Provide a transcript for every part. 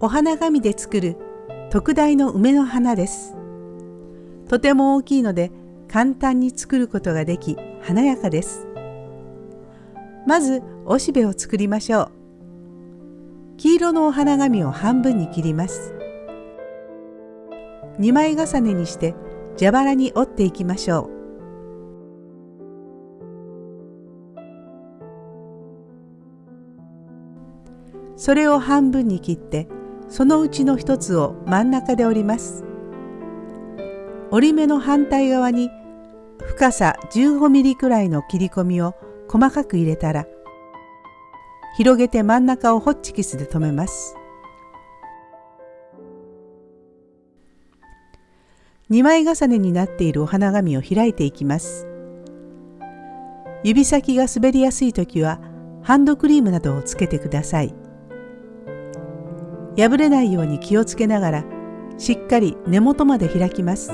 お花紙で作る特大の梅の花です。とても大きいので簡単に作ることができ華やかです。まずおしべを作りましょう。黄色のお花紙を半分に切ります。2枚重ねにして蛇腹に折っていきましょう。それを半分に切ってそのうちの一つを真ん中で折ります。折り目の反対側に深さ15ミリくらいの切り込みを細かく入れたら広げて真ん中をホッチキスで留めます。2枚重ねになっているお花紙を開いていきます。指先が滑りやすい時はハンドクリームなどをつけてください。破れないように気をつけながらしっかり根元まで開きます。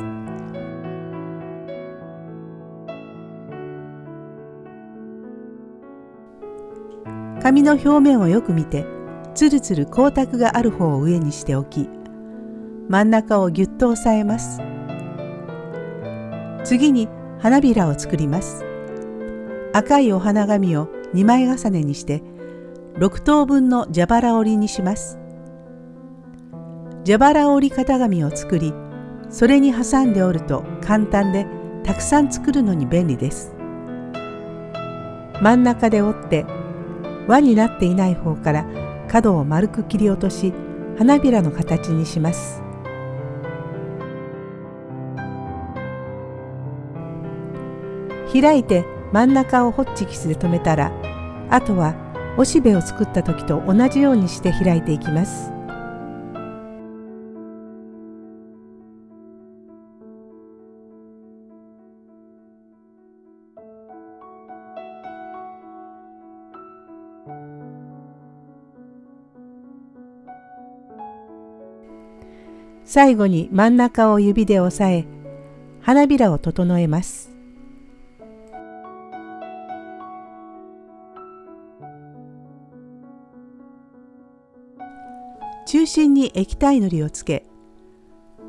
紙の表面をよく見てつるつる光沢がある方を上にしておき真ん中をぎゅっと押さえます。次に花びらを作ります。赤いお花紙を2枚重ねにして6等分の蛇腹折りにします。蛇腹折り型紙を作りそれに挟んで折ると簡単でたくさん作るのに便利です。真ん中で折って輪になっていない方から角を丸く切り落とし花びらの形にします。開いて真ん中をホッチキスで留めたらあとはおしべを作った時と同じようにして開いていきます。最後に真ん中を指で押さえ花びらを整えます。中心に液体のりをつけ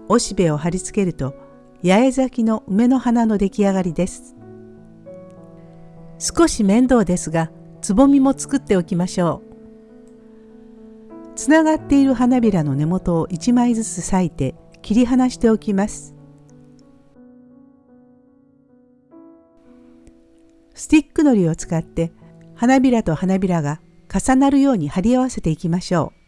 おしべを貼り付けると八重咲きの梅の花の出来上がりです。少し面倒ですがつぼみも作っておきましょう。つながっている花びらの根元を1枚ずつ裂いて切り離しておきます。スティックのりを使って花びらと花びらが重なるように貼り合わせていきましょう。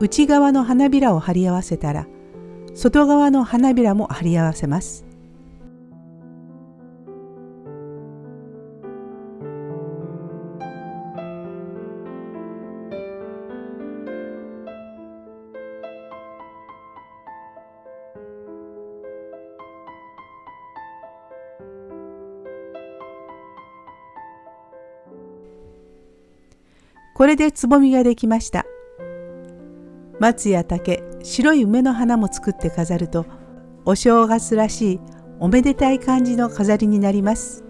内側の花びらを貼り合わせたら外側の花びらも貼り合わせますこれでつぼみができました。松や竹白い梅の花も作って飾るとお正月らしいおめでたい感じの飾りになります。